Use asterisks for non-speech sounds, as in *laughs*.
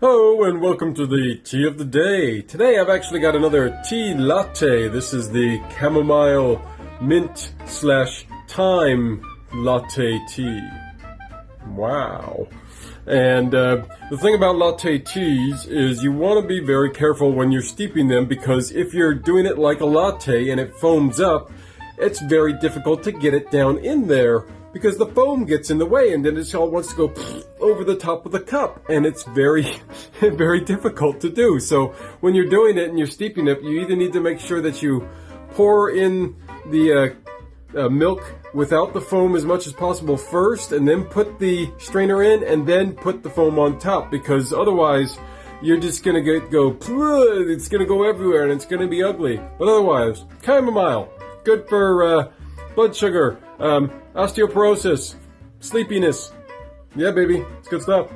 Hello and welcome to the tea of the day. Today I've actually got another tea latte. This is the chamomile mint slash thyme latte tea. Wow. And uh, the thing about latte teas is you want to be very careful when you're steeping them because if you're doing it like a latte and it foams up, it's very difficult to get it down in there because the foam gets in the way and then it all wants to go over the top of the cup. And it's very *laughs* very difficult to do. So when you're doing it and you're steeping it you either need to make sure that you pour in the uh, uh, milk without the foam as much as possible first and then put the strainer in and then put the foam on top because otherwise you're just gonna get go *laughs* it's gonna go everywhere and it's gonna be ugly. But otherwise chamomile good for uh, blood sugar um, osteoporosis, sleepiness. Yeah, baby, it's good stuff.